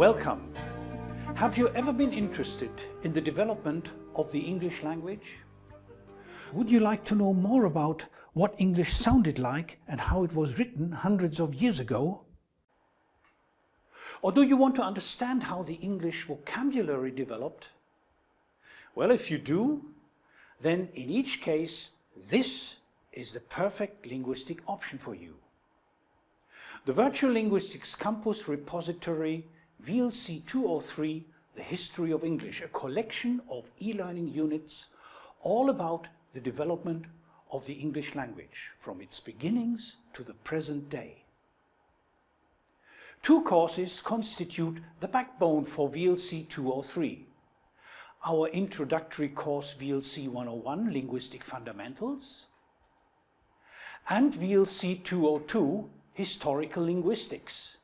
Welcome. Have you ever been interested in the development of the English language? Would you like to know more about what English sounded like and how it was written hundreds of years ago? Or do you want to understand how the English vocabulary developed? Well, if you do, then in each case, this is the perfect linguistic option for you. The Virtual Linguistics Campus repository VLC 203, The History of English, a collection of e-learning units all about the development of the English language from its beginnings to the present day. Two courses constitute the backbone for VLC 203. Our introductory course VLC 101, Linguistic Fundamentals, and VLC 202, Historical Linguistics.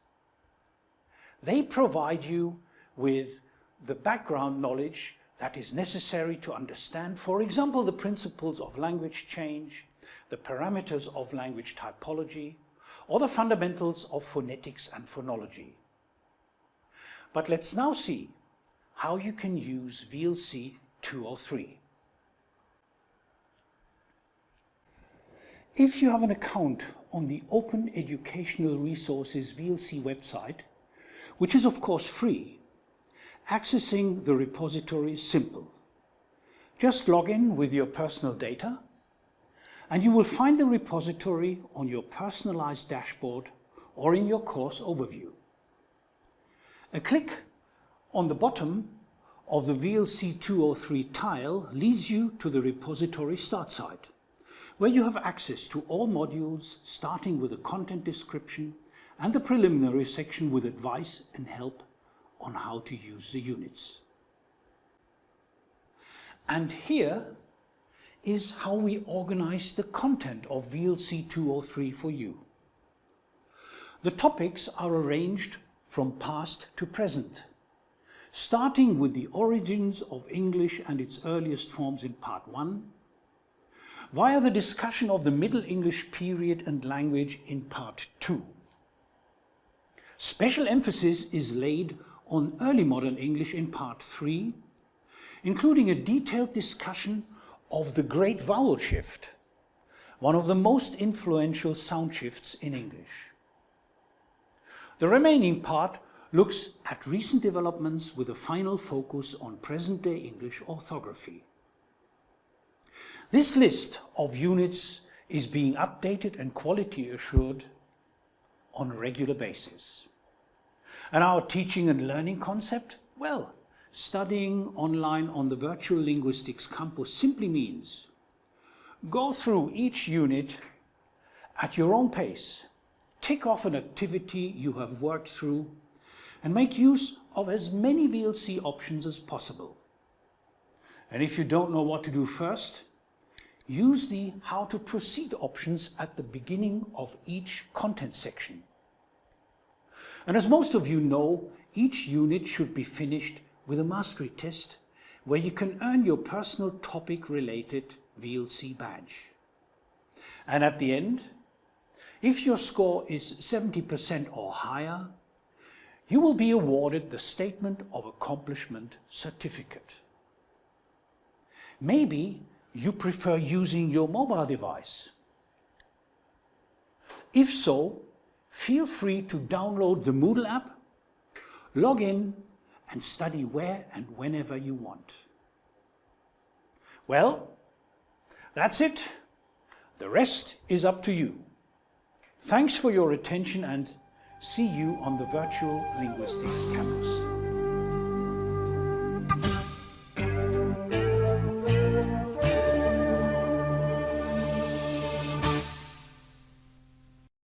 They provide you with the background knowledge that is necessary to understand, for example, the principles of language change, the parameters of language typology, or the fundamentals of phonetics and phonology. But let's now see how you can use VLC 203. If you have an account on the Open Educational Resources VLC website, which is of course free, accessing the repository is simple. Just log in with your personal data and you will find the repository on your personalized dashboard or in your course overview. A click on the bottom of the VLC 203 tile leads you to the repository start site, where you have access to all modules starting with a content description and the preliminary section with advice and help on how to use the units. And here is how we organize the content of VLC 203 for you. The topics are arranged from past to present, starting with the origins of English and its earliest forms in part 1, via the discussion of the Middle English period and language in part 2. Special emphasis is laid on early modern English in part 3, including a detailed discussion of the great vowel shift, one of the most influential sound shifts in English. The remaining part looks at recent developments with a final focus on present-day English orthography. This list of units is being updated and quality assured on a regular basis. And our teaching and learning concept? Well, studying online on the Virtual Linguistics Campus simply means go through each unit at your own pace, tick off an activity you have worked through, and make use of as many VLC options as possible. And if you don't know what to do first, use the How to Proceed options at the beginning of each content section. And as most of you know, each unit should be finished with a mastery test where you can earn your personal topic related VLC badge. And at the end, if your score is 70% or higher, you will be awarded the Statement of Accomplishment certificate. Maybe you prefer using your mobile device. If so, feel free to download the Moodle app, log in and study where and whenever you want. Well, that's it. The rest is up to you. Thanks for your attention and see you on the Virtual Linguistics Campus.